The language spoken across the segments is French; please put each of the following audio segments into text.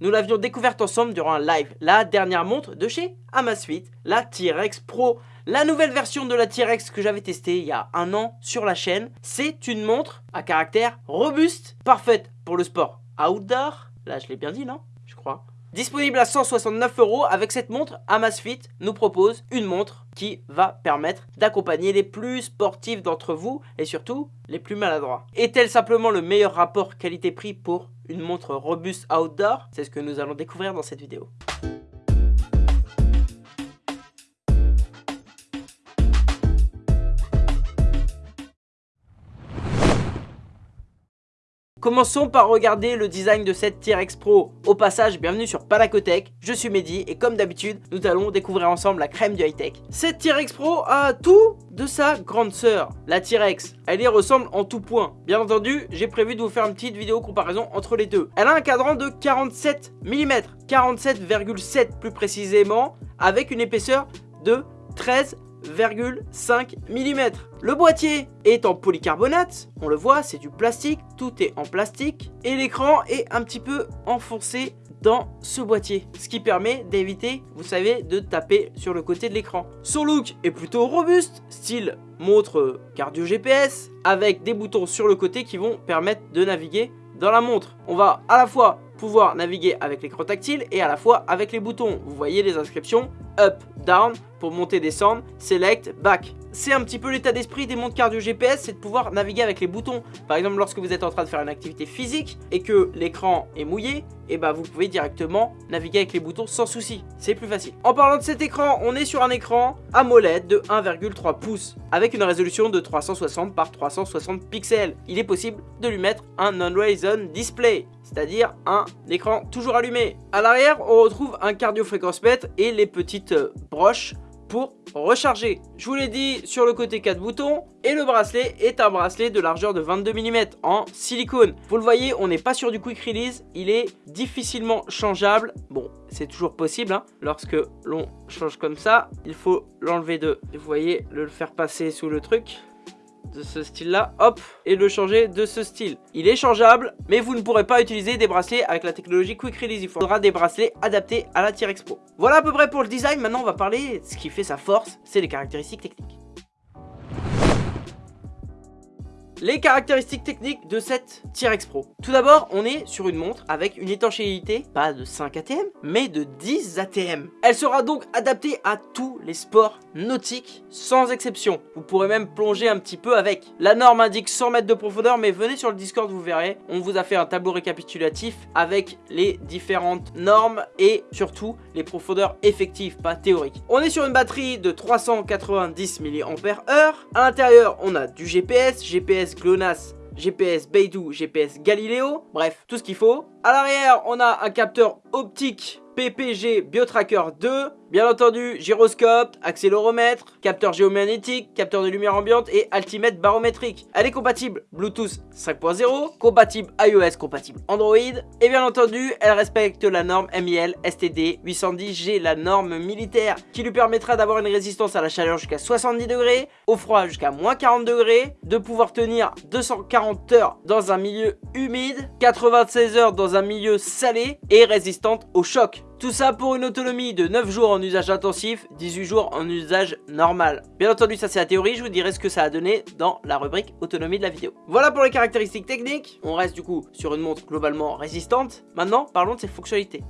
nous l'avions découverte ensemble durant un live. La dernière montre de chez Amazfit, la T-Rex Pro. La nouvelle version de la T-Rex que j'avais testée il y a un an sur la chaîne, c'est une montre à caractère robuste, parfaite pour le sport outdoor. Là, je l'ai bien dit, non? Je crois. Disponible à 169 euros, avec cette montre, Amazfit nous propose une montre qui va permettre d'accompagner les plus sportifs d'entre vous et surtout les plus maladroits. Est-elle simplement le meilleur rapport qualité-prix pour une montre robuste outdoor C'est ce que nous allons découvrir dans cette vidéo. Commençons par regarder le design de cette T-Rex Pro. Au passage, bienvenue sur Panacotech, je suis Mehdi et comme d'habitude, nous allons découvrir ensemble la crème du high-tech. Cette T-Rex Pro a tout de sa grande sœur, la T-Rex. Elle y ressemble en tout point. Bien entendu, j'ai prévu de vous faire une petite vidéo comparaison entre les deux. Elle a un cadran de 47 mm, 47,7 plus précisément, avec une épaisseur de 13 5 mm. Le boîtier est en polycarbonate, on le voit, c'est du plastique, tout est en plastique. Et l'écran est un petit peu enfoncé dans ce boîtier, ce qui permet d'éviter, vous savez, de taper sur le côté de l'écran. Son look est plutôt robuste, style montre cardio GPS, avec des boutons sur le côté qui vont permettre de naviguer dans la montre. On va à la fois pouvoir naviguer avec l'écran tactile et à la fois avec les boutons. Vous voyez les inscriptions up, down, pour monter, descendre, select, back. C'est un petit peu l'état d'esprit des montres cardio GPS, c'est de pouvoir naviguer avec les boutons. Par exemple, lorsque vous êtes en train de faire une activité physique et que l'écran est mouillé, et eh bah ben, vous pouvez directement naviguer avec les boutons sans souci. C'est plus facile. En parlant de cet écran, on est sur un écran AMOLED de 1,3 pouces avec une résolution de 360 par 360 pixels. Il est possible de lui mettre un non-horizon display, c'est-à-dire un écran toujours allumé. À l'arrière, on retrouve un cardio fréquence mètre et les petites broches pour recharger. Je vous l'ai dit sur le côté 4 boutons et le bracelet est un bracelet de largeur de 22 mm en silicone. Vous le voyez, on n'est pas sur du quick release, il est difficilement changeable. Bon, c'est toujours possible, hein. lorsque l'on change comme ça, il faut l'enlever de, vous voyez, le faire passer sous le truc de ce style là, hop, et le changer de ce style. Il est changeable, mais vous ne pourrez pas utiliser des bracelets avec la technologie Quick Release. Il faudra des bracelets adaptés à la T-Rex Pro. Voilà à peu près pour le design, maintenant on va parler de ce qui fait sa force, c'est les caractéristiques techniques. Les caractéristiques techniques de cette T-Rex Pro. Tout d'abord, on est sur une montre avec une étanchéité, pas de 5 ATM, mais de 10 ATM. Elle sera donc adaptée à tous les sports nautiques, sans exception. Vous pourrez même plonger un petit peu avec. La norme indique 100 mètres de profondeur, mais venez sur le Discord, vous verrez. On vous a fait un tableau récapitulatif avec les différentes normes et surtout les profondeurs effectives, pas théoriques. On est sur une batterie de 390 mAh. À l'intérieur, on a du GPS, GPS GLONASS, GPS Beidou, GPS Galileo, bref, tout ce qu'il faut. À l'arrière, on a un capteur optique PPG BioTracker 2, Bien entendu, gyroscope, accéléromètre, capteur géomagnétique, capteur de lumière ambiante et altimètre barométrique. Elle est compatible Bluetooth 5.0, compatible iOS, compatible Android. Et bien entendu, elle respecte la norme MIL STD 810G, la norme militaire, qui lui permettra d'avoir une résistance à la chaleur jusqu'à 70 degrés, au froid jusqu'à moins 40 degrés, de pouvoir tenir 240 heures dans un milieu humide, 96 heures dans un milieu salé et résistante au choc. Tout ça pour une autonomie de 9 jours en usage intensif, 18 jours en usage normal. Bien entendu, ça c'est la théorie, je vous dirai ce que ça a donné dans la rubrique autonomie de la vidéo. Voilà pour les caractéristiques techniques, on reste du coup sur une montre globalement résistante. Maintenant, parlons de ses fonctionnalités.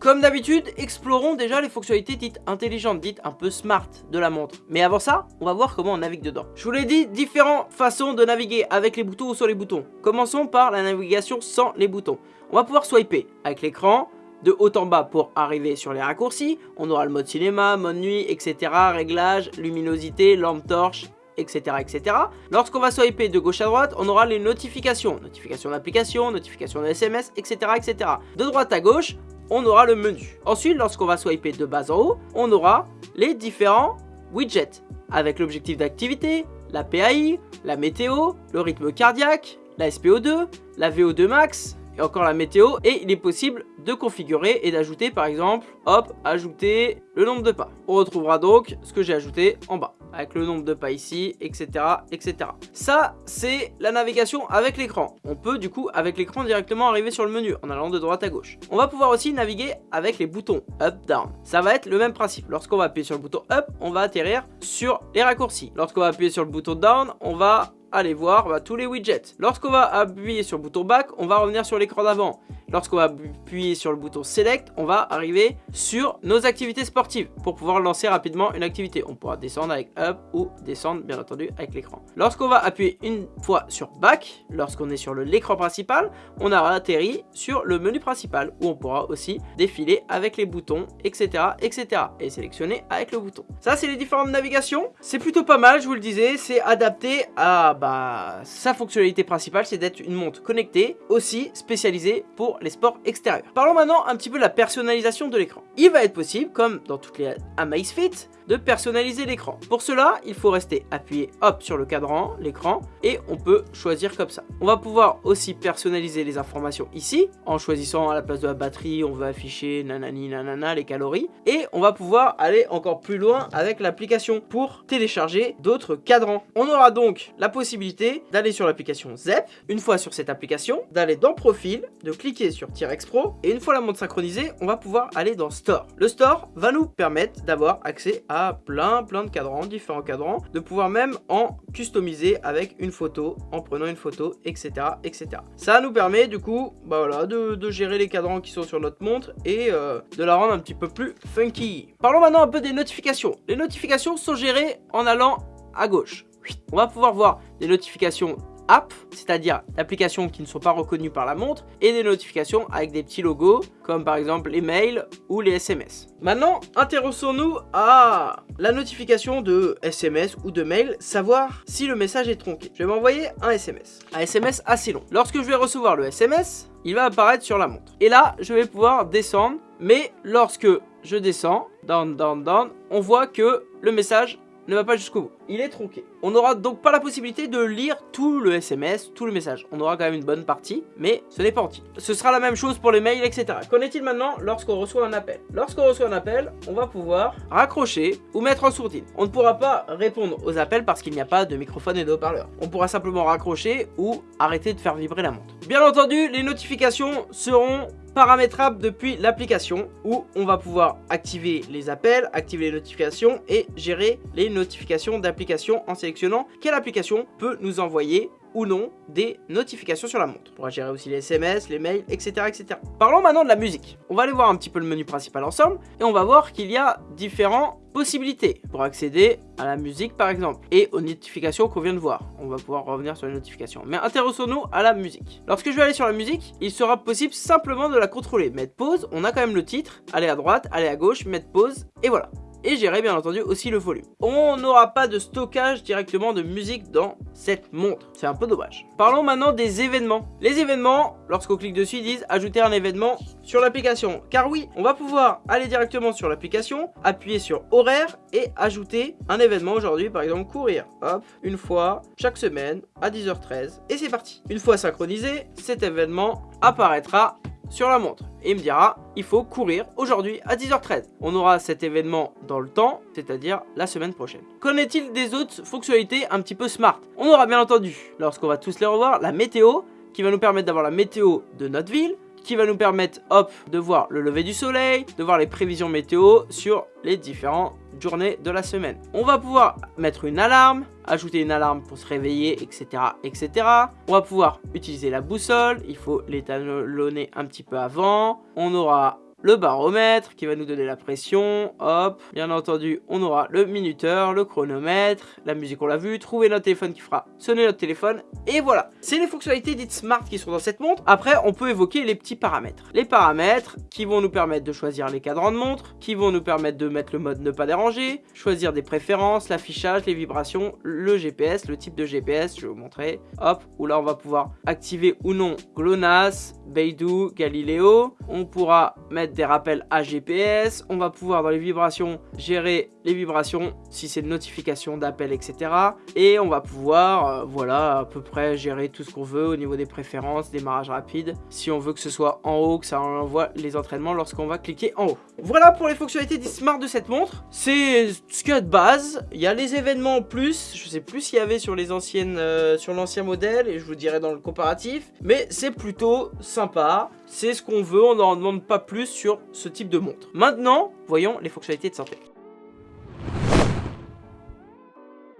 Comme d'habitude, explorons déjà les fonctionnalités dites intelligentes, dites un peu smart de la montre. Mais avant ça, on va voir comment on navigue dedans. Je vous l'ai dit, différentes façons de naviguer avec les boutons ou sans les boutons. Commençons par la navigation sans les boutons. On va pouvoir swiper avec l'écran, de haut en bas pour arriver sur les raccourcis. On aura le mode cinéma, mode nuit, etc. Réglages, luminosité, lampe torche, etc. etc. Lorsqu'on va swiper de gauche à droite, on aura les notifications. Notifications d'application, notifications de SMS, etc., etc. De droite à gauche, on aura le menu. Ensuite, lorsqu'on va swiper de bas en haut, on aura les différents widgets avec l'objectif d'activité, la PAI, la météo, le rythme cardiaque, la SPO2, la VO2 max, encore la météo. Et il est possible de configurer et d'ajouter par exemple, hop, ajouter le nombre de pas. On retrouvera donc ce que j'ai ajouté en bas avec le nombre de pas ici, etc. etc. Ça, c'est la navigation avec l'écran. On peut du coup, avec l'écran, directement arriver sur le menu en allant de droite à gauche. On va pouvoir aussi naviguer avec les boutons up, down. Ça va être le même principe. Lorsqu'on va appuyer sur le bouton up, on va atterrir sur les raccourcis. Lorsqu'on va appuyer sur le bouton down, on va aller voir bah, tous les widgets. Lorsqu'on va appuyer sur le bouton back, on va revenir sur l'écran d'avant. Lorsqu'on va appuyer sur le bouton Select, on va arriver sur nos activités sportives pour pouvoir lancer rapidement une activité. On pourra descendre avec Up ou descendre bien entendu avec l'écran. Lorsqu'on va appuyer une fois sur Back, lorsqu'on est sur l'écran principal, on aura atterri sur le menu principal où on pourra aussi défiler avec les boutons, etc. etc. et sélectionner avec le bouton. Ça, c'est les différentes navigations. C'est plutôt pas mal, je vous le disais. C'est adapté à bah, sa fonctionnalité principale, c'est d'être une montre connectée, aussi spécialisée pour les sports extérieurs. Parlons maintenant un petit peu de la personnalisation de l'écran. Il va être possible, comme dans toutes les Amazfit, de personnaliser l'écran. Pour cela, il faut rester appuyé hop sur le cadran, l'écran, et on peut choisir comme ça. On va pouvoir aussi personnaliser les informations ici, en choisissant à la place de la batterie, on va afficher nanani nanana les calories, et on va pouvoir aller encore plus loin avec l'application pour télécharger d'autres cadrans. On aura donc la possibilité d'aller sur l'application ZEP, une fois sur cette application, d'aller dans Profil, de cliquer sur T-Rex Pro, et une fois la montre synchronisée, on va pouvoir aller dans Store. Le Store va nous permettre d'avoir accès à plein plein de cadrans, différents cadrans, de pouvoir même en customiser avec une photo, en prenant une photo, etc. etc. Ça nous permet du coup bah voilà, de, gérer les cadrans qui sont sur notre montre et euh, de la rendre un petit peu plus funky. Parlons maintenant un peu des notifications. Les notifications sont gérées en allant à gauche. On va pouvoir voir des notifications app, c'est-à-dire d'applications qui ne sont pas reconnues par la montre, et des notifications avec des petits logos, comme par exemple les mails ou les SMS. Maintenant, intéressons-nous à la notification de SMS ou de mail, savoir si le message est tronqué. Je vais m'envoyer un SMS, un SMS assez long. Lorsque je vais recevoir le SMS, il va apparaître sur la montre. Et là, je vais pouvoir descendre, mais lorsque je descends, down, down, down, on voit que le message ne va pas jusqu'au bout. Il est tronqué. On n'aura donc pas la possibilité de lire tout le SMS, tout le message. On aura quand même une bonne partie, mais ce n'est pas entier. Ce sera la même chose pour les mails, etc. Qu'en est-il maintenant lorsqu'on reçoit un appel? Lorsqu'on reçoit un appel, on va pouvoir raccrocher ou mettre en sourdine. On ne pourra pas répondre aux appels parce qu'il n'y a pas de microphone et de haut-parleur. On pourra simplement raccrocher ou arrêter de faire vibrer la montre. Bien entendu, les notifications seront paramétrable depuis l'application où on va pouvoir activer les appels, activer les notifications et gérer les notifications d'application en sélectionnant quelle application peut nous envoyer ou non des notifications sur la montre. On pourra gérer aussi les SMS, les mails, etc., etc. Parlons maintenant de la musique. On va aller voir un petit peu le menu principal ensemble et on va voir qu'il y a différents possibilités pour accéder à la musique par exemple et aux notifications qu'on vient de voir. On va pouvoir revenir sur les notifications. Mais intéressons-nous à la musique. Lorsque je vais aller sur la musique, il sera possible simplement de la contrôler. Mettre pause, on a quand même le titre, aller à droite, aller à gauche, mettre pause et voilà et gérer bien entendu aussi le volume. On n'aura pas de stockage directement de musique dans cette montre, c'est un peu dommage. Parlons maintenant des événements. Les événements, lorsqu'on clique dessus, ils disent ajouter un événement sur l'application. Car oui, on va pouvoir aller directement sur l'application, appuyer sur horaire et ajouter un événement aujourd'hui, par exemple courir. Hop, une fois chaque semaine à 10h13 et c'est parti. Une fois synchronisé, cet événement apparaîtra sur la montre et il me dira il faut courir aujourd'hui à 10h13. On aura cet événement dans le temps, c'est-à-dire la semaine prochaine. Qu'en est-il des autres fonctionnalités un petit peu smart? On aura bien entendu, lorsqu'on va tous les revoir, la météo qui va nous permettre d'avoir la météo de notre ville, qui va nous permettre, hop, de voir le lever du soleil, de voir les prévisions météo sur les différentes journées de la semaine. On va pouvoir mettre une alarme, ajouter une alarme pour se réveiller, etc. etc. On va pouvoir utiliser la boussole, il faut l'étalonner un petit peu avant. On aura le baromètre qui va nous donner la pression, hop, bien entendu on aura le minuteur, le chronomètre, la musique on l'a vu, trouver notre téléphone qui fera sonner notre téléphone, et voilà. C'est les fonctionnalités dites smart qui sont dans cette montre. Après on peut évoquer les petits paramètres. Les paramètres qui vont nous permettre de choisir les cadrans de montre, qui vont nous permettre de mettre le mode ne pas déranger, choisir des préférences, l'affichage, les vibrations, le GPS, le type de GPS, je vais vous montrer, hop, où là on va pouvoir activer ou non GLONASS, Beidou, Galileo, on pourra mettre des rappels à GPS. On va pouvoir dans les vibrations gérer les vibrations, si c'est une notification d'appel, etc. Et on va pouvoir, euh, voilà, à peu près gérer tout ce qu'on veut au niveau des préférences, démarrage rapide. Si on veut que ce soit en haut, que ça envoie les entraînements lorsqu'on va cliquer en haut. Voilà pour les fonctionnalités smart de cette montre. C'est ce qu'il y a de base. Il y a les événements en plus. Je sais plus s'il y avait sur les anciennes, euh, sur l'ancien modèle et je vous dirai dans le comparatif. Mais c'est plutôt sympa. C'est ce qu'on veut. On n'en demande pas plus sur ce type de montre. Maintenant, voyons les fonctionnalités de santé.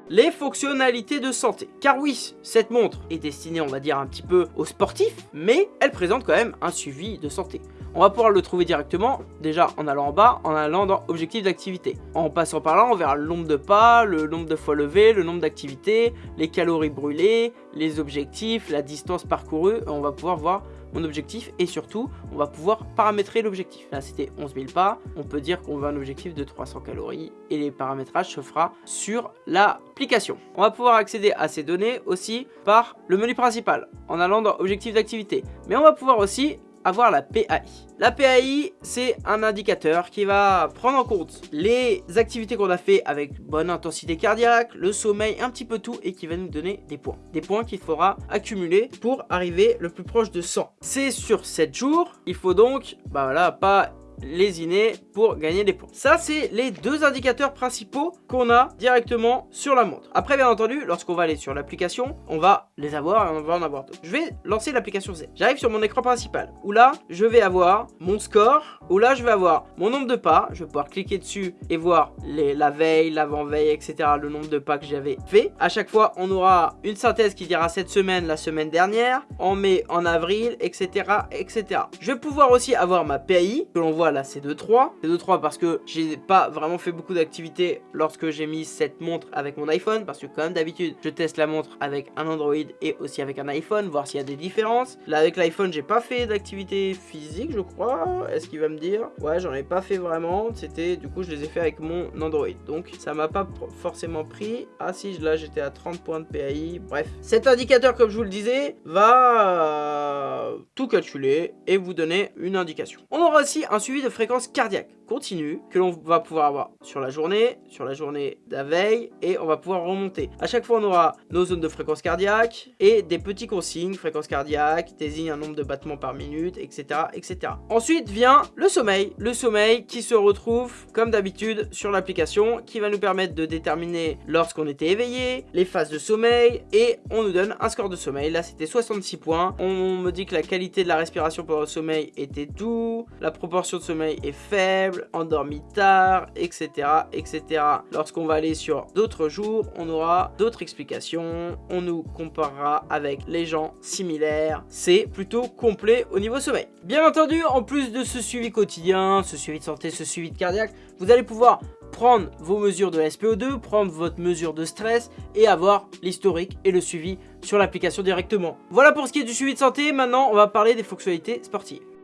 Les fonctionnalités de santé. Car oui, cette montre est destinée, on va dire, un petit peu aux sportifs, mais elle présente quand même un suivi de santé. On va pouvoir le trouver directement, déjà en allant en bas, en allant dans objectif d'activité. En passant par là, on verra le nombre de pas, le nombre de fois levé, le nombre d'activités, les calories brûlées, les objectifs, la distance parcourue. On va pouvoir voir objectif et surtout, on va pouvoir paramétrer l'objectif. Là, c'était 11 000 pas. On peut dire qu'on veut un objectif de 300 calories et les paramétrages se fera sur l'application. On va pouvoir accéder à ces données aussi par le menu principal en allant dans objectif d'activité. Mais on va pouvoir aussi avoir la PAI. La PAI, c'est un indicateur qui va prendre en compte les activités qu'on a fait avec bonne intensité cardiaque, le sommeil, un petit peu tout, et qui va nous donner des points. Des points qu'il faudra accumuler pour arriver le plus proche de 100. C'est sur 7 jours, il faut donc, bah voilà, pas lésiner pour gagner des points. Ça, c'est les deux indicateurs principaux qu'on a directement sur la montre. Après, bien entendu, lorsqu'on va aller sur l'application, on va les avoir et on va en avoir d'autres. Je vais lancer l'application Z. J'arrive sur mon écran principal, où là, je vais avoir mon score, où là, je vais avoir mon nombre de pas. Je vais pouvoir cliquer dessus et voir les, la veille, l'avant-veille, etc., le nombre de pas que j'avais fait. À chaque fois, on aura une synthèse qui dira cette semaine, la semaine dernière, en mai, en avril, etc., etc. Je vais pouvoir aussi avoir ma PAI, que l'on voit là c'est 2-3. C'est 2-3 parce que j'ai pas vraiment fait beaucoup d'activités lorsque j'ai mis cette montre avec mon iPhone. Parce que comme d'habitude, je teste la montre avec un Android et aussi avec un iPhone, voir s'il y a des différences. Là avec l'iPhone, j'ai pas fait d'activité physique, je crois. Est-ce qu'il va me dire? Ouais, j'en ai pas fait vraiment. C'était du coup, je les ai fait avec mon Android. Donc ça m'a pas forcément pris. Ah si, là j'étais à 30 points de PAI. Bref, cet indicateur, comme je vous le disais, va tout calculer et vous donner une indication. On aura aussi un suivi de fréquence cardiaque continue que l'on va pouvoir avoir sur la journée, sur la journée de la veille et on va pouvoir remonter. À chaque fois, on aura nos zones de fréquence cardiaque et des petits consignes, fréquence cardiaque, désigne un nombre de battements par minute, etc. etc. Ensuite vient le sommeil. Le sommeil qui se retrouve comme d'habitude sur l'application qui va nous permettre de déterminer lorsqu'on était éveillé, les phases de sommeil et on nous donne un score de sommeil. Là, c'était 66 points. On me dit que la qualité de la respiration pendant le sommeil était doux, la proportion de sommeil est faible, endormi tard, etc. etc. Lorsqu'on va aller sur d'autres jours, on aura d'autres explications, on nous comparera avec les gens similaires. C'est plutôt complet au niveau sommeil. Bien entendu, en plus de ce suivi quotidien, ce suivi de santé, ce suivi de cardiaque, vous allez pouvoir prendre vos mesures de SPO2, prendre votre mesure de stress et avoir l'historique et le suivi sur l'application directement. Voilà pour ce qui est du suivi de santé, maintenant on va parler des fonctionnalités sportives.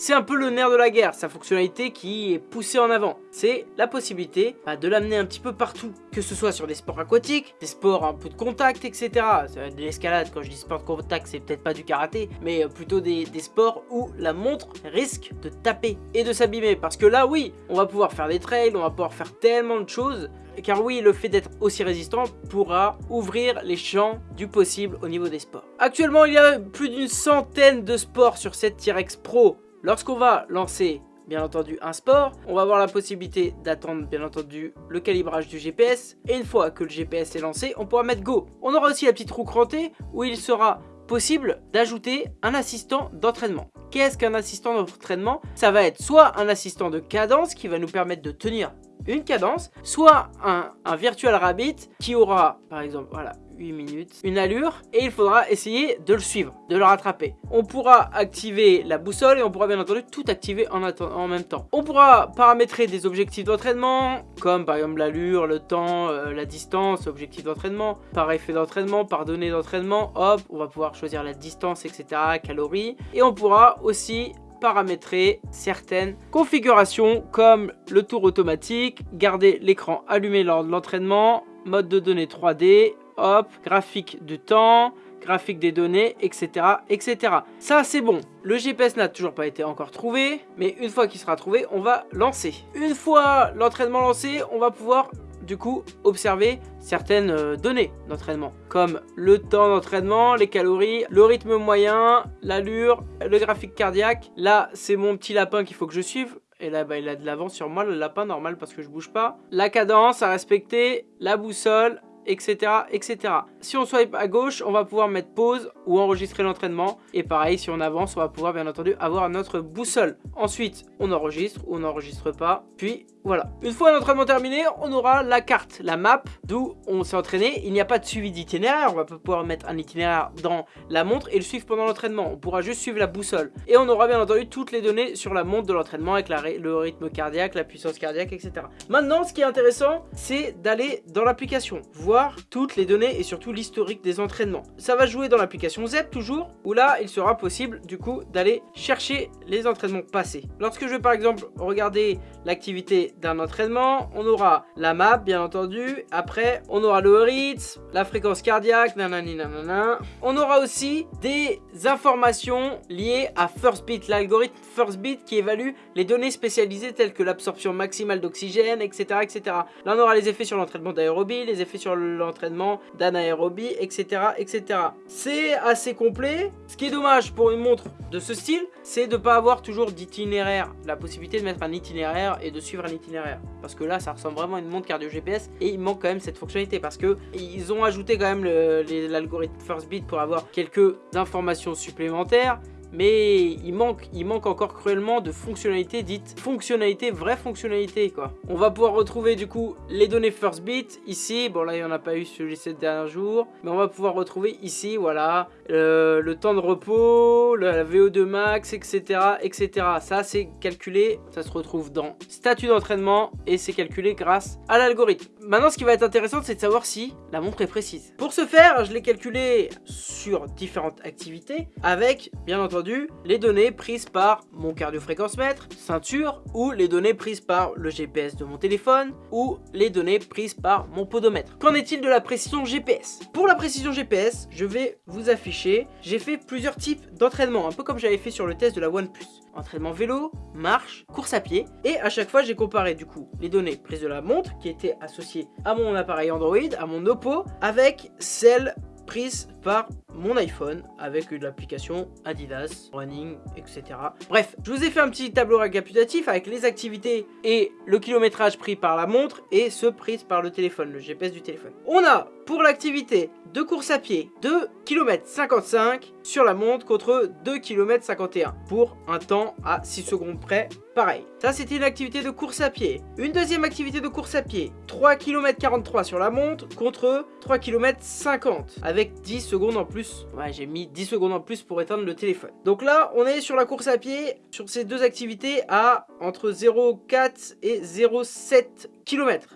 C'est un peu le nerf de la guerre, sa fonctionnalité qui est poussée en avant. C'est la possibilité bah, de l'amener un petit peu partout, que ce soit sur des sports aquatiques, des sports un peu de contact, etc. De l'escalade, quand je dis sport de contact, c'est peut-être pas du karaté, mais euh, plutôt des, sports où la montre risque de taper et de s'abîmer. Parce que là, oui, on va pouvoir faire des trails, on va pouvoir faire tellement de choses car oui, le fait d'être aussi résistant pourra ouvrir les champs du possible au niveau des sports. Actuellement, il y a plus d'une centaine de sports sur cette T-Rex Pro Lorsqu'on va lancer bien entendu un sport, on va avoir la possibilité d'attendre bien entendu le calibrage du GPS et une fois que le GPS est lancé, on pourra mettre go. On aura aussi la petite roue crantée où il sera possible d'ajouter un assistant d'entraînement. Qu'est-ce qu'un assistant d'entraînement? Ça va être soit un assistant de cadence qui va nous permettre de tenir une cadence, soit un, un virtual rabbit qui aura par exemple voilà 8 minutes, une allure, et il faudra essayer de le suivre, de le rattraper. On pourra activer la boussole et on pourra bien entendu tout activer en, même temps. On pourra paramétrer des objectifs d'entraînement, comme par exemple l'allure, le temps, euh, la distance, objectif d'entraînement, par effet d'entraînement, par donnée d'entraînement, hop, on va pouvoir choisir la distance, etc., calories, et on pourra aussi paramétrer certaines configurations comme le tour automatique, garder l'écran allumé lors de l'entraînement, mode de données 3D, hop, graphique de temps, graphique des données, etc. etc. Ça c'est bon. Le GPS n'a toujours pas été encore trouvé, mais une fois qu'il sera trouvé, on va lancer. Une fois l'entraînement lancé, on va pouvoir du coup observer certaines euh, données d'entraînement comme le temps d'entraînement, les calories, le rythme moyen, l'allure, le graphique cardiaque. Là c'est mon petit lapin qu'il faut que je suive. Et là, bah, il a de l'avance sur moi, le lapin normal parce que je bouge pas. La cadence à respecter, la boussole, etc., etc. Si on swipe à gauche, on va pouvoir mettre pause ou enregistrer l'entraînement. Et pareil, si on avance, on va pouvoir bien entendu avoir notre boussole. Ensuite, on enregistre ou on n'enregistre pas. Puis voilà. Une fois l'entraînement terminé, on aura la carte, la map, d'où on s'est entraîné. Il n'y a pas de suivi d'itinéraire. On va pas pouvoir mettre un itinéraire dans la montre et le suivre pendant l'entraînement. On pourra juste suivre la boussole. Et on aura bien entendu toutes les données sur la montre de l'entraînement avec le rythme cardiaque, la puissance cardiaque, etc. Maintenant, ce qui est intéressant, c'est d'aller dans l'application, voir toutes les données et surtout l'historique des entraînements. Ça va jouer dans l'application ZEP toujours, où là, il sera possible du coup d'aller chercher les entraînements passés. Lorsque je vais par exemple regarder l'activité d'un entraînement, on aura la map bien entendu, après on aura le rythme, la fréquence cardiaque, nanani nanana. On aura aussi des informations liées à First Beat, l'algorithme First Beat qui évalue les données spécialisées telles que l'absorption maximale d'oxygène, etc., etc. Là on aura les effets sur l'entraînement d'aérobie, les effets sur l'entraînement d'anaérobie, etc., etc. C'est assez complet. Ce qui est dommage pour une montre de ce style, c'est de ne pas avoir toujours d'itinéraire, la possibilité de mettre un itinéraire et de suivre un itinéraire. Parce que là, ça ressemble vraiment à une montre cardio GPS et il manque quand même cette fonctionnalité parce que ils ont ajouté quand même l'algorithme First Beat pour avoir quelques informations supplémentaires mais il manque, encore cruellement de fonctionnalités dites fonctionnalités, vraies fonctionnalités quoi. On va pouvoir retrouver du coup les données First Beat ici, bon là il n'y en a pas eu sur les 7 derniers jours, mais on va pouvoir retrouver ici voilà euh, le temps de repos, la VO2 max, etc. etc. Ça c'est calculé, ça se retrouve dans statut d'entraînement et c'est calculé grâce à l'algorithme. Maintenant ce qui va être intéressant c'est de savoir si la montre est précise. Pour ce faire je l'ai calculé sur différentes activités avec bien entendu les données prises par mon cardiofréquence-mètre, ceinture, ou les données prises par le GPS de mon téléphone, ou les données prises par mon podomètre. Qu'en est-il de la précision GPS Pour la précision GPS, je vais vous afficher, j'ai fait plusieurs types d'entraînement, un peu comme j'avais fait sur le test de la OnePlus. Entraînement vélo, marche, course à pied, et à chaque fois j'ai comparé du coup les données prises de la montre qui étaient associées à mon appareil Android, à mon Oppo, avec celles prises par mon iPhone avec l'application Adidas, Running, etc. Bref, je vous ai fait un petit tableau récapitulatif avec les activités et le kilométrage pris par la montre et ceux pris par le téléphone, le GPS du téléphone. On a pour l'activité de course à pied 2 km 55 sur la montre contre 2 km 51 pour un temps à 6 secondes près pareil. Ça c'était une activité de course à pied. Une deuxième activité de course à pied 3 km 43 sur la montre contre 3 km 50 avec 10 secondes en plus. Ouais j'ai mis 10 secondes en plus pour éteindre le téléphone. Donc là on est sur la course à pied sur ces deux activités à entre 0,4 et 0,7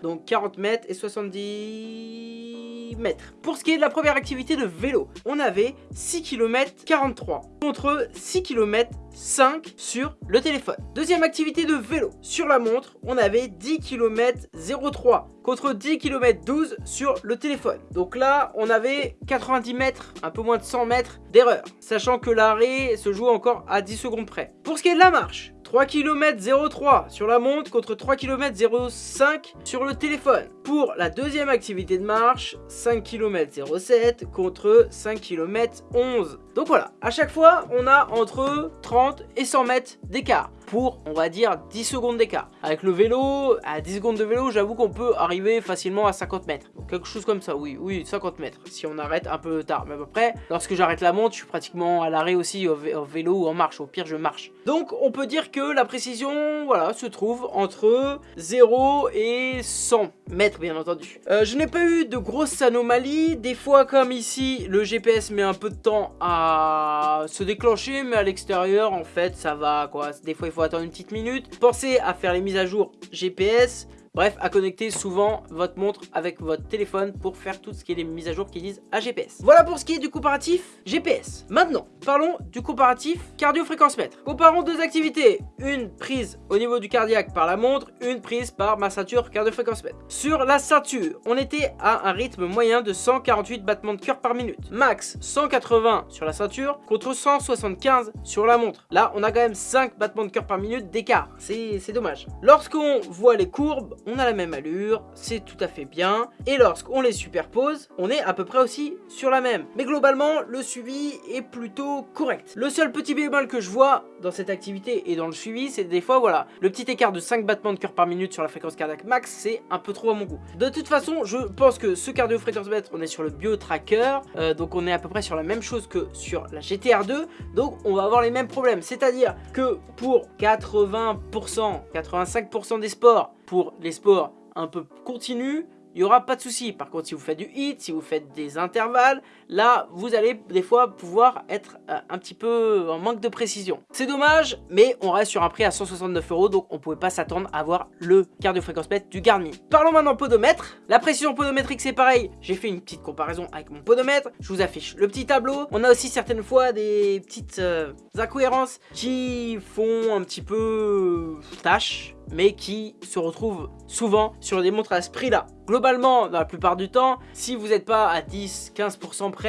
Donc 40 mètres et 70 mètres. Pour ce qui est de la première activité de vélo, on avait 6 km 43 contre 6 km 5 sur le téléphone. Deuxième activité de vélo. Sur la montre, on avait 10 km 03 contre 10 km 12 sur le téléphone. Donc là, on avait 90 mètres, un peu moins de 100 mètres d'erreur. Sachant que l'arrêt se joue encore à 10 secondes près. Pour ce qui est de la marche, 3 km 03 sur la montre contre 3 km 05 sur le téléphone. Pour la deuxième activité de marche, 5 km 07 contre 5 km 11. Donc voilà, à chaque fois, on a entre 30 et 100 mètres d'écart pour, on va dire, 10 secondes d'écart. Avec le vélo, à 10 secondes de vélo, j'avoue qu'on peut arriver facilement à 50 mètres. Quelque chose comme ça, oui, oui, 50 mètres, si on arrête un peu tard. Mais à peu près, lorsque j'arrête la montre, je suis pratiquement à l'arrêt aussi au, vélo ou en marche. Au pire, je marche. Donc on peut dire que la précision, voilà, se trouve entre 0 et 100 mètres, bien entendu. Euh, je n'ai pas eu de grosses anomalies. Des fois, comme ici, le GPS met un peu de temps à se déclencher, mais à l'extérieur, en fait, ça va, quoi. Des fois, il faut attendre une petite minute. Pensez à faire les mises à jour GPS Bref, à connecter souvent votre montre avec votre téléphone pour faire tout ce qui est les mises à jour qui disent à GPS. Voilà pour ce qui est du comparatif GPS. Maintenant, parlons du comparatif cardio-fréquence mètre. Comparons deux activités. Une prise au niveau du cardiaque par la montre, une prise par ma ceinture cardio-fréquence mètre. Sur la ceinture, on était à un rythme moyen de 148 battements de cœur par minute. Max 180 sur la ceinture contre 175 sur la montre. Là, on a quand même 5 battements de cœur par minute d'écart. C'est dommage. Lorsqu'on voit les courbes, on a la même allure, c'est tout à fait bien. Et lorsqu'on les superpose, on est à peu près aussi sur la même. Mais globalement, le suivi est plutôt correct. Le seul petit bémol que je vois dans cette activité et dans le suivi, c'est des fois, voilà, le petit écart de 5 battements de cœur par minute sur la fréquence cardiaque max, c'est un peu trop à mon goût. De toute façon, je pense que ce cardio fréquence on est sur le bio tracker, euh, donc on est à peu près sur la même chose que sur la GTR2, donc on va avoir les mêmes problèmes. C'est-à-dire que pour 80%, 85% des sports, pour les sports un peu continus, il n'y aura pas de souci. Par contre, si vous faites du hit, si vous faites des intervalles, là, vous allez des fois pouvoir être euh, un petit peu en manque de précision. C'est dommage, mais on reste sur un prix à 169 euros, donc on ne pouvait pas s'attendre à avoir le cardio-fréquence mètre du Garmin. Parlons maintenant podomètre. La précision podométrique, c'est pareil. J'ai fait une petite comparaison avec mon podomètre. Je vous affiche le petit tableau. On a aussi certaines fois des petites euh, incohérences qui font un petit peu tâche mais qui se retrouvent souvent sur des montres à ce prix-là. Globalement, dans la plupart du temps, si vous n'êtes pas à 10-15% près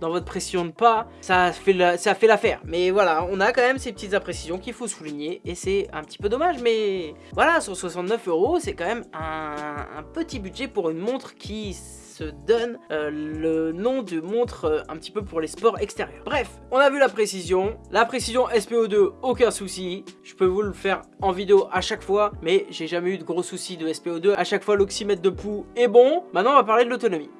dans votre pression de pas, ça fait l'affaire. Mais voilà, on a quand même ces petites imprécisions qu'il faut souligner et c'est un petit peu dommage. Mais voilà, sur 69 euros, c'est quand même un petit budget pour une montre qui donne euh, le nom de montre euh, un petit peu pour les sports extérieurs. Bref, on a vu la précision. La précision SPO2, aucun souci. Je peux vous le faire en vidéo à chaque fois, mais j'ai jamais eu de gros soucis de SPO2. À chaque fois, l'oxymètre de pouls est bon. Maintenant, on va parler de l'autonomie.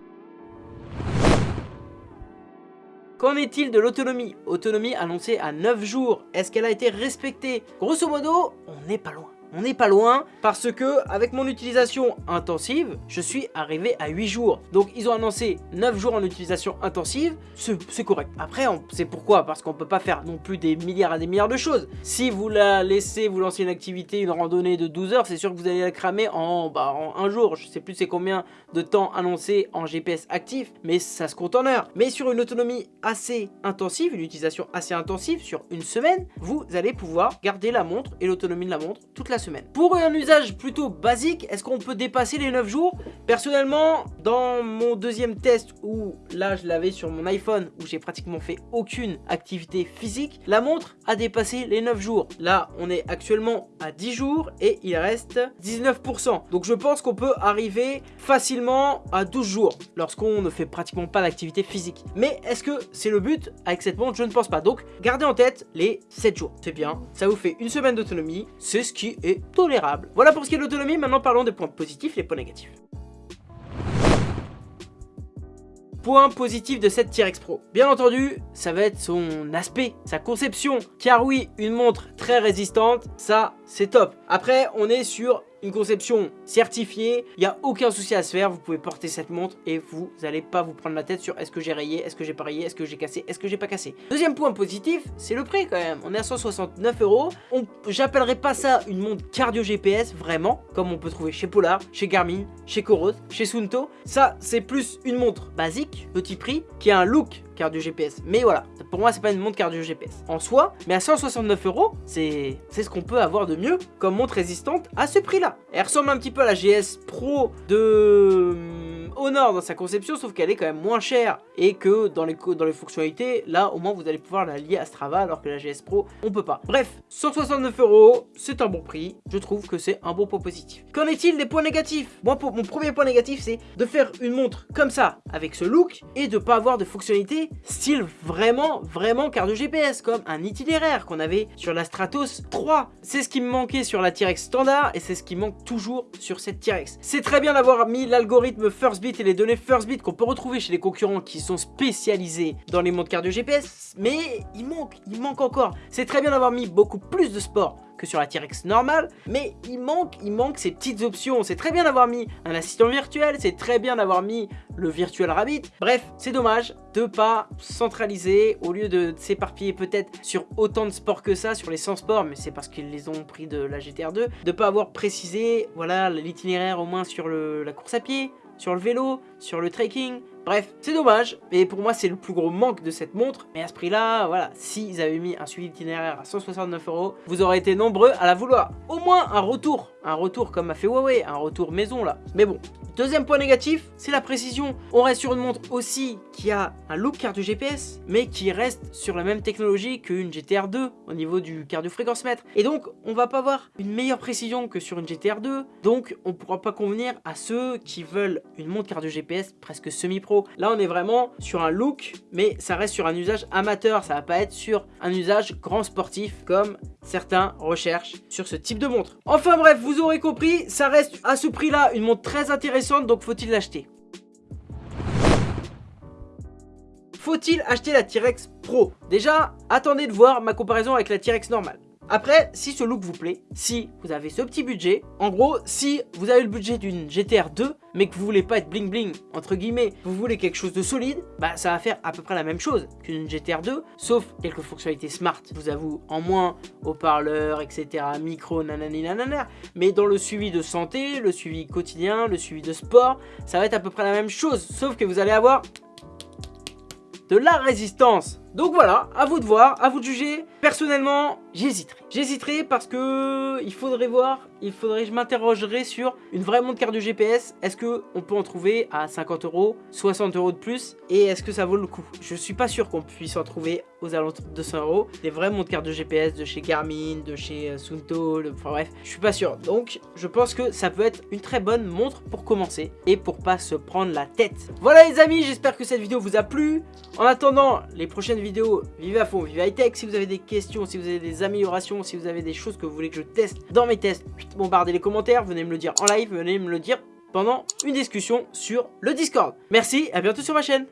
Qu'en est-il de l'autonomie? Autonomie annoncée à 9 jours. Est-ce qu'elle a été respectée? Grosso modo, on n'est pas loin. On n'est pas loin parce que avec mon utilisation intensive, je suis arrivé à 8 jours. Donc ils ont annoncé 9 jours en utilisation intensive, c'est correct. Après, c'est pourquoi? Parce qu'on peut pas faire non plus des milliards et des milliards de choses. Si vous la laissez, vous lancer une activité, une randonnée de 12 heures, c'est sûr que vous allez la cramer en, bah, en un jour. Je sais plus c'est combien de temps annoncé en GPS actif, mais ça se compte en heures. Mais sur une autonomie assez intensive, une utilisation assez intensive, sur une semaine, vous allez pouvoir garder la montre et l'autonomie de la montre toute la semaine. Pour un usage plutôt basique, est-ce qu'on peut dépasser les 9 jours? Personnellement, dans mon deuxième test où là je l'avais sur mon iPhone où j'ai pratiquement fait aucune activité physique, la montre a dépassé les 9 jours. Là, on est actuellement à 10 jours et il reste 19%. Donc je pense qu'on peut arriver facilement à 12 jours lorsqu'on ne fait pratiquement pas d'activité physique. Mais est-ce que c'est le but? Avec cette montre Je ne pense pas. Donc gardez en tête les 7 jours. C'est bien, ça vous fait une semaine d'autonomie, c'est ce qui est tolérable. Voilà pour ce qui est de l'autonomie, maintenant parlons des points positifs et des points négatifs. Point positif de cette T-Rex Pro. Bien entendu, ça va être son aspect, sa conception. Car oui, une montre très résistante, ça c'est top. Après, on est sur une conception certifiée, il n'y a aucun souci à se faire, vous pouvez porter cette montre et vous n'allez pas vous prendre la tête sur est-ce que j'ai rayé, est-ce que j'ai pas rayé, est-ce que j'ai cassé, est-ce que j'ai pas cassé. Deuxième point positif, c'est le prix quand même, on est à 169 euros, j'appellerais pas ça une montre cardio GPS vraiment, comme on peut trouver chez Polar, chez Garmin, chez Coros, chez Sunto, ça c'est plus une montre basique, petit prix, qui a un look cardio GPS. Mais voilà, pour moi c'est pas une montre cardio GPS en soi, mais à 169 euros, c'est ce qu'on peut avoir de mieux comme montre résistante à ce prix-là. Elle ressemble un petit peu à la GS Pro de Honor dans sa conception, sauf qu'elle est quand même moins chère et que dans les, dans les fonctionnalités, là au moins vous allez pouvoir la lier à Strava alors que la GS Pro, on peut pas. Bref, 169 euros, c'est un bon prix, je trouve que c'est un bon point positif. Qu'en est-il des points négatifs? Moi, pour, mon premier point négatif, c'est de faire une montre comme ça, avec ce look, et de pas avoir de fonctionnalités style vraiment, vraiment carte de GPS, comme un itinéraire qu'on avait sur la Stratos 3. C'est ce qui me manquait sur la T-Rex standard, et c'est ce qui manque toujours sur cette T-Rex. C'est très bien d'avoir mis l'algorithme First Bit et les données First Bit qu'on peut retrouver chez les concurrents qui sont spécialisés dans les montres cardio GPS, mais il manque, il manque encore. C'est très bien d'avoir mis beaucoup plus de sport que sur la T-Rex normale, mais il manque, il manque ces petites options. C'est très bien d'avoir mis un assistant virtuel, c'est très bien d'avoir mis le Virtual Rabbit. Bref, c'est dommage de pas centraliser au lieu de s'éparpiller peut-être sur autant de sports que ça, sur les 100 sports, mais c'est parce qu'ils les ont pris de la GTR2, de pas avoir précisé voilà l'itinéraire au moins sur la course à pied, sur le vélo, sur le trekking, Bref, c'est dommage, et pour moi c'est le plus gros manque de cette montre, mais à ce prix-là, voilà, s'ils avaient mis un suivi d'itinéraire à 169 euros, vous aurez été nombreux à la vouloir. Au moins un retour, un retour comme a fait Huawei, un retour maison là. Mais bon, Deuxième point négatif, c'est la précision. On reste sur une montre aussi qui a un look cardio GPS, mais qui reste sur la même technologie qu'une GTR 2 au niveau du cardio fréquence mètre. Et donc, on va pas avoir une meilleure précision que sur une GTR 2, donc on pourra pas convenir à ceux qui veulent une montre cardio GPS presque semi-pro. Là, on est vraiment sur un look, mais ça reste sur un usage amateur, ça va pas être sur un usage grand sportif comme certains recherchent sur ce type de montre. Enfin bref, vous aurez compris, ça reste à ce prix-là une montre très intéressante donc faut-il l'acheter? Faut-il acheter la T-Rex Pro? Déjà, attendez de voir ma comparaison avec la T-Rex normale. Après, si ce look vous plaît, si vous avez ce petit budget, en gros, si vous avez le budget d'une GTR 2, mais que vous voulez pas être bling bling, entre guillemets, vous voulez quelque chose de solide, bah ça va faire à peu près la même chose qu'une GTR 2, sauf quelques fonctionnalités smart, je vous avoue, en moins, haut-parleur, etc., micro, nanani nanana, mais dans le suivi de santé, le suivi quotidien, le suivi de sport, ça va être à peu près la même chose, sauf que vous allez avoir de la résistance. Donc voilà, à vous de voir, à vous de juger. Personnellement, j'hésiterai. J'hésiterai parce que il faudrait voir, il faudrait, je m'interrogerai sur une vraie montre cardio GPS. Est-ce que on peut en trouver à 50 euros, 60 euros de plus? Et est-ce que ça vaut le coup? Je suis pas sûr qu'on puisse en trouver aux alentours de 200 euros. Des vraies montres cardio GPS de chez Garmin, de chez euh, Sunto, enfin bref, je suis pas sûr. Donc je pense que ça peut être une très bonne montre pour commencer et pour pas se prendre la tête. Voilà les amis, j'espère que cette vidéo vous a plu. En attendant les prochaines vidéos, vivez à fond, vivez high tech. Si vous avez des questions, si vous avez des améliorations, si vous avez des choses que vous voulez que je teste dans mes tests, bombardez les commentaires, venez me le dire en live, venez me le dire pendant une discussion sur le Discord. Merci, à bientôt sur ma chaîne.